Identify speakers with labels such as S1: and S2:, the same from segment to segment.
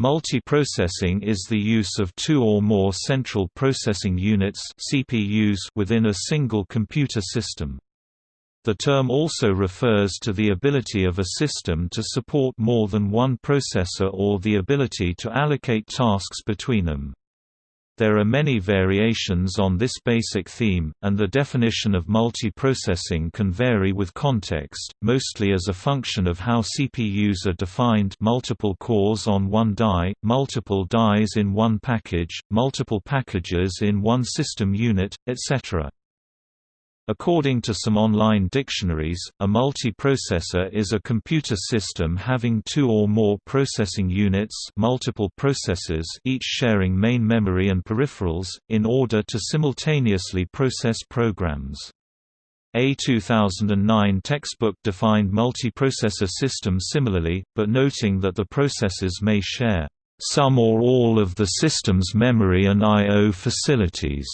S1: Multiprocessing is the use of two or more central processing units CPUs within a single computer system. The term also refers to the ability of a system to support more than one processor or the ability to allocate tasks between them. There are many variations on this basic theme, and the definition of multiprocessing can vary with context, mostly as a function of how CPUs are defined multiple cores on one die, multiple dies in one package, multiple packages in one system unit, etc. According to some online dictionaries, a multiprocessor is a computer system having two or more processing units multiple processors each sharing main memory and peripherals, in order to simultaneously process programs. A 2009 textbook defined multiprocessor system similarly, but noting that the processors may share some or all of the system's memory and I.O. facilities.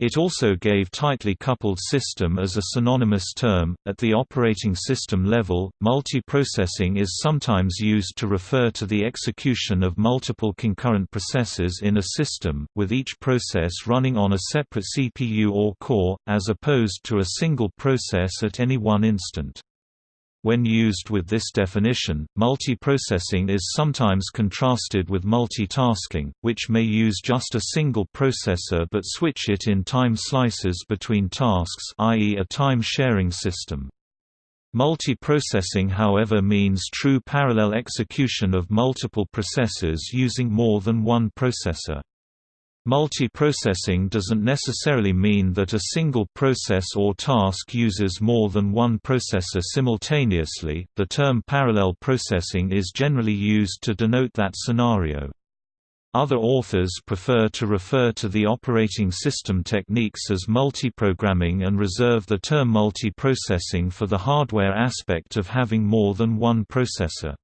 S1: It also gave tightly coupled system as a synonymous term. At the operating system level, multiprocessing is sometimes used to refer to the execution of multiple concurrent processes in a system, with each process running on a separate CPU or core, as opposed to a single process at any one instant. When used with this definition, multiprocessing is sometimes contrasted with multitasking, which may use just a single processor but switch it in time slices between tasks i.e. a time-sharing system. Multiprocessing however means true parallel execution of multiple processes using more than one processor. Multiprocessing doesn't necessarily mean that a single process or task uses more than one processor simultaneously. The term parallel processing is generally used to denote that scenario. Other authors prefer to refer to the operating system techniques as multiprogramming and reserve the term multiprocessing for the hardware aspect of having more than one processor.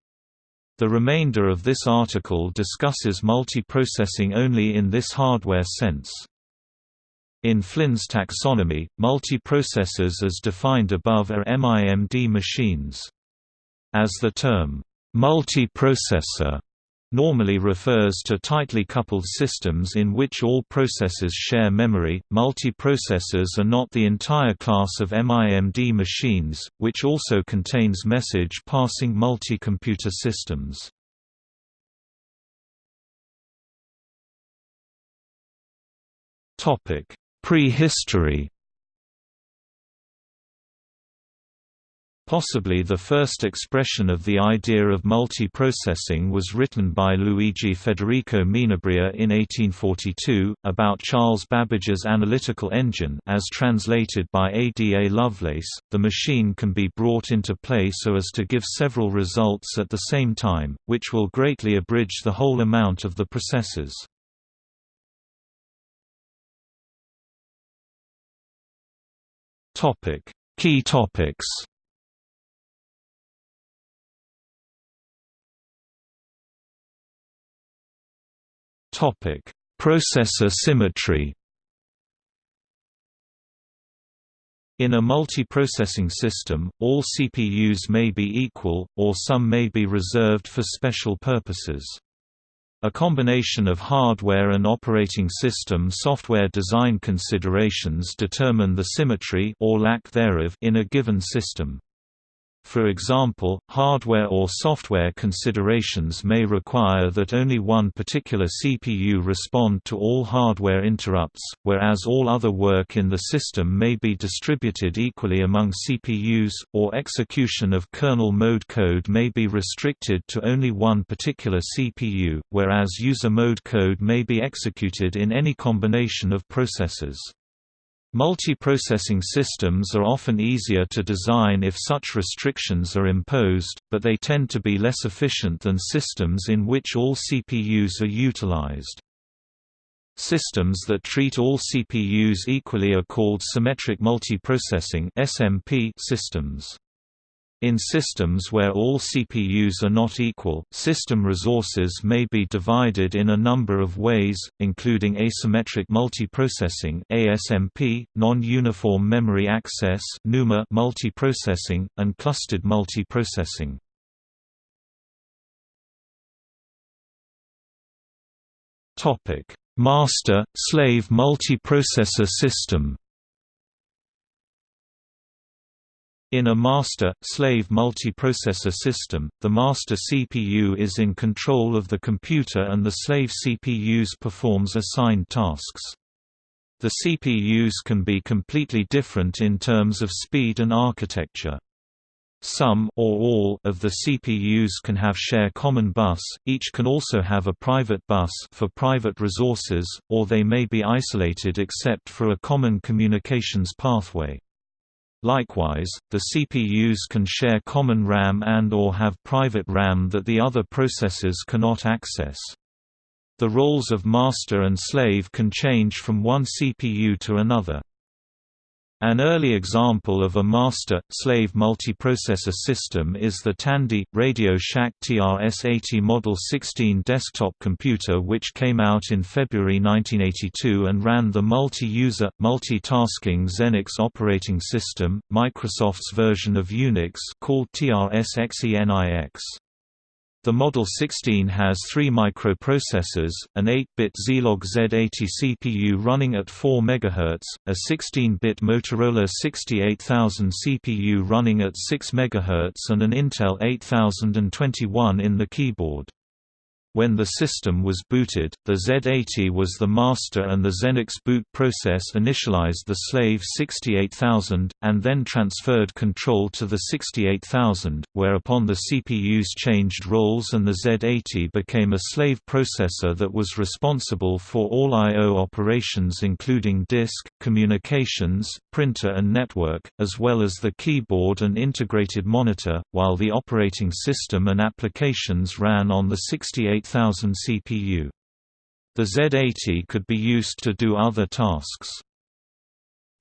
S1: The remainder of this article discusses multiprocessing only in this hardware sense. In Flynn's taxonomy, multiprocessors as defined above are MIMD machines. As the term, multiprocessor normally refers to tightly coupled systems in which all processors share memory. Multiprocessors are not the entire class of MIMD machines, which also contains message passing multi-computer systems. Topic: Prehistory Possibly the first expression of the idea of multiprocessing was written by Luigi Federico Menabrea in 1842, about Charles Babbage's analytical engine as translated by A. D. A. Lovelace, the machine can be brought into play so as to give several results at the same time, which will greatly abridge the whole amount of the processes. Key topics Topic: Processor symmetry. In a multiprocessing system, all CPUs may be equal, or some may be reserved for special purposes. A combination of hardware and operating system software design considerations determine the symmetry or lack thereof in a given system. For example, hardware or software considerations may require that only one particular CPU respond to all hardware interrupts, whereas all other work in the system may be distributed equally among CPUs, or execution of kernel mode code may be restricted to only one particular CPU, whereas user mode code may be executed in any combination of processors. Multiprocessing systems are often easier to design if such restrictions are imposed, but they tend to be less efficient than systems in which all CPUs are utilized. Systems that treat all CPUs equally are called symmetric multiprocessing systems. In systems where all CPUs are not equal, system resources may be divided in a number of ways, including asymmetric multiprocessing (ASMP), non-uniform memory access (NUMA) multiprocessing, and clustered multiprocessing. Topic: Master-slave multiprocessor system In a master-slave multiprocessor system, the master CPU is in control of the computer and the slave CPUs performs assigned tasks. The CPUs can be completely different in terms of speed and architecture. Some or all of the CPUs can have share common bus, each can also have a private bus for private resources, or they may be isolated except for a common communications pathway. Likewise, the CPUs can share common RAM and or have private RAM that the other processors cannot access. The roles of master and slave can change from one CPU to another. An early example of a master-slave multiprocessor system is the Tandy Radio Shack TRS-80 Model 16 desktop computer which came out in February 1982 and ran the multi-user, multi-tasking Xenix operating system, Microsoft's version of Unix called TRS-XENIX. The Model 16 has three microprocessors, an 8-bit Zilog Z80 CPU running at 4 MHz, a 16-bit Motorola 68000 CPU running at 6 MHz and an Intel 8021 in the keyboard. When the system was booted, the Z80 was the master and the Xenix boot process initialized the slave 68000, and then transferred control to the 68000, whereupon the CPUs changed roles and the Z80 became a slave processor that was responsible for all I.O. operations including disk, communications, printer and network, as well as the keyboard and integrated monitor, while the operating system and applications ran on the 68 8000 CPU. The Z80 could be used to do other tasks.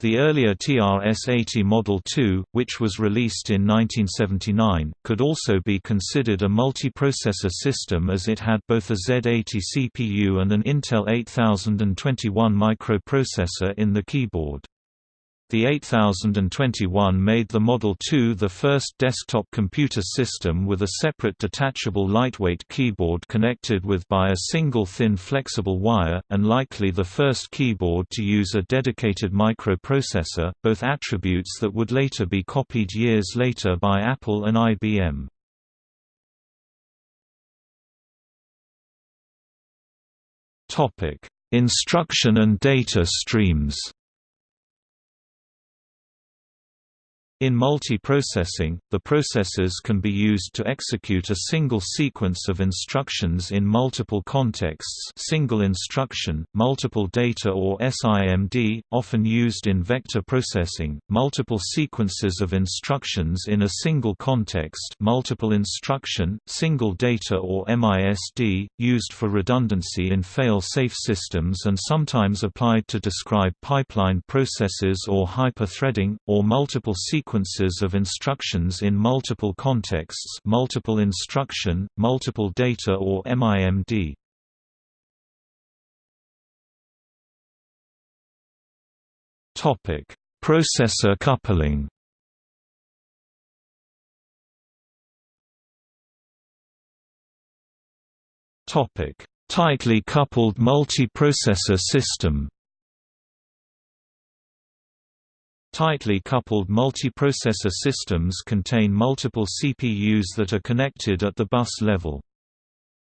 S1: The earlier TRS-80 Model 2, which was released in 1979, could also be considered a multiprocessor system as it had both a Z80 CPU and an Intel 8021 microprocessor in the keyboard. The 8021 made the Model 2 the first desktop computer system with a separate detachable lightweight keyboard connected with by a single thin flexible wire, and likely the first keyboard to use a dedicated microprocessor, both attributes that would later be copied years later by Apple and IBM. Instruction and data streams In multiprocessing, the processors can be used to execute a single sequence of instructions in multiple contexts single instruction, multiple data or SIMD, often used in vector processing, multiple sequences of instructions in a single context multiple instruction, single data or MISD, used for redundancy in fail-safe systems and sometimes applied to describe pipeline processes or hyper-threading, or multiple sequences sequences of instructions in multiple contexts multiple instruction, multiple data or MIMD. Processor coupling Tightly coupled multiprocessor system Tightly coupled multiprocessor systems contain multiple CPUs that are connected at the bus level.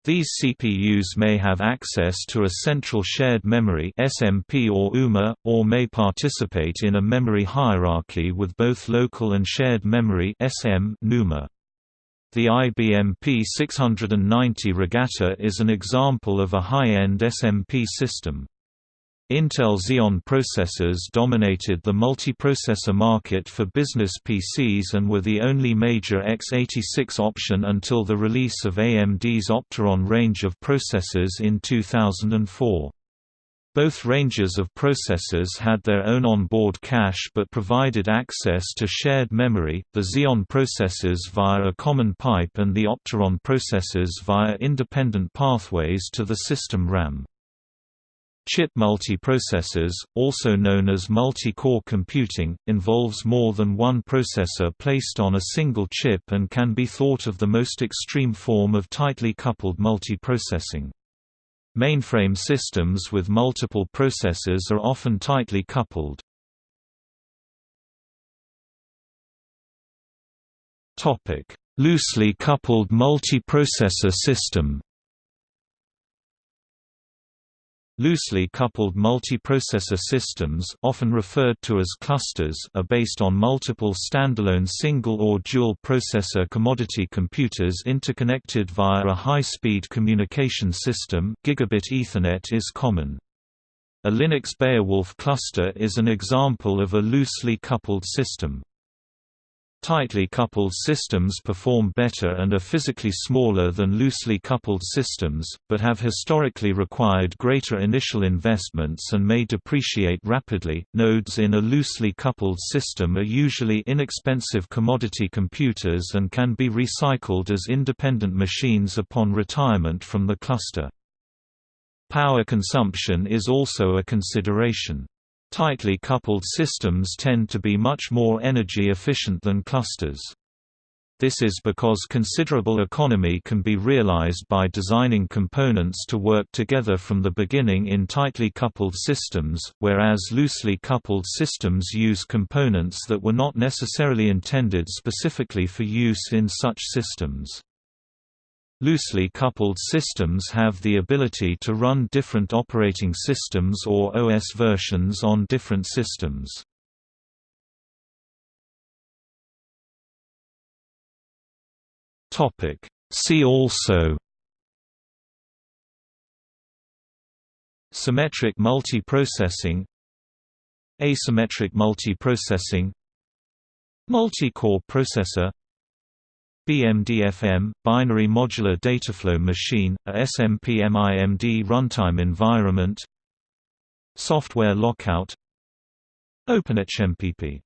S1: These CPUs may have access to a central shared memory SMP or UMA, or may participate in a memory hierarchy with both local and shared memory SM NUMA. The IBM P690 Regatta is an example of a high-end SMP system. Intel Xeon processors dominated the multiprocessor market for business PCs and were the only major x86 option until the release of AMD's Opteron range of processors in 2004. Both ranges of processors had their own onboard cache but provided access to shared memory, the Xeon processors via a common pipe and the Opteron processors via independent pathways to the system RAM. Chip multiprocessors, also known as multi-core computing, involves more than one processor placed on a single chip and can be thought of the most extreme form of tightly coupled multiprocessing. Mainframe systems with multiple processors are often tightly coupled. Loosely coupled multiprocessor system Loosely coupled multiprocessor systems often referred to as clusters are based on multiple standalone single or dual processor commodity computers interconnected via a high-speed communication system gigabit Ethernet is common. A Linux Beowulf cluster is an example of a loosely coupled system. Tightly coupled systems perform better and are physically smaller than loosely coupled systems, but have historically required greater initial investments and may depreciate rapidly. Nodes in a loosely coupled system are usually inexpensive commodity computers and can be recycled as independent machines upon retirement from the cluster. Power consumption is also a consideration. Tightly coupled systems tend to be much more energy efficient than clusters. This is because considerable economy can be realized by designing components to work together from the beginning in tightly coupled systems, whereas loosely coupled systems use components that were not necessarily intended specifically for use in such systems. Loosely coupled systems have the ability to run different operating systems or OS versions on different systems. See also Symmetric multiprocessing Asymmetric multiprocessing Multi-core processor BMDFM, Binary Modular Dataflow Machine, a SMPMIMD runtime environment Software lockout OpenHMPP